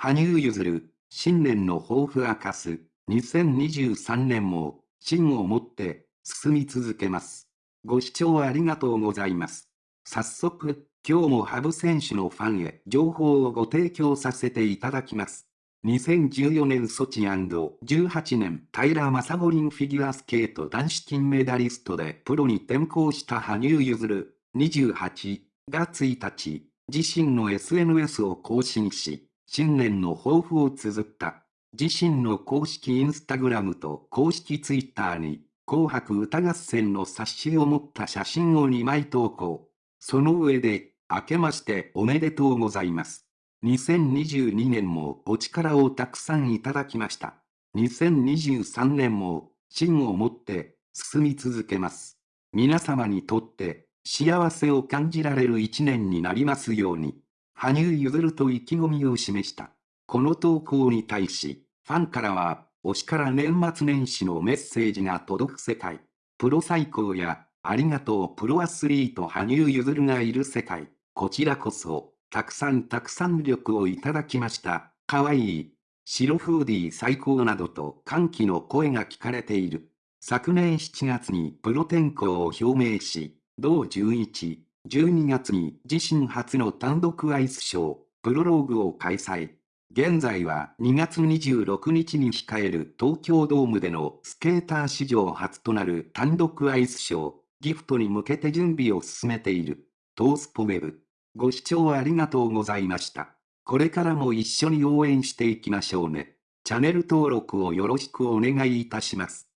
羽生結弦、新年の抱負明かす、2023年も、芯を持って、進み続けます。ご視聴ありがとうございます。早速、今日も羽生選手のファンへ情報をご提供させていただきます。2014年ソチ &18 年平正五輪フィギュアスケート男子金メダリストでプロに転向した羽生結弦28が1日、自身の SNS を更新し、新年の抱負を綴った。自身の公式インスタグラムと公式ツイッターに、紅白歌合戦の冊子を持った写真を2枚投稿。その上で、明けましておめでとうございます。2022年もお力をたくさんいただきました。2023年も、芯を持って進み続けます。皆様にとって幸せを感じられる一年になりますように。羽生結弦と意気込みを示した。この投稿に対し、ファンからは、推しから年末年始のメッセージが届く世界。プロ最高や、ありがとうプロアスリート羽生結弦がいる世界。こちらこそ、たくさんたくさん力をいただきました。かわいい。白フーディー最高などと歓喜の声が聞かれている。昨年7月にプロ転向を表明し、同11、12月に自身初の単独アイスショー、プロローグを開催。現在は2月26日に控える東京ドームでのスケーター史上初となる単独アイスショー、ギフトに向けて準備を進めている。トースポウェブ。ご視聴ありがとうございました。これからも一緒に応援していきましょうね。チャンネル登録をよろしくお願いいたします。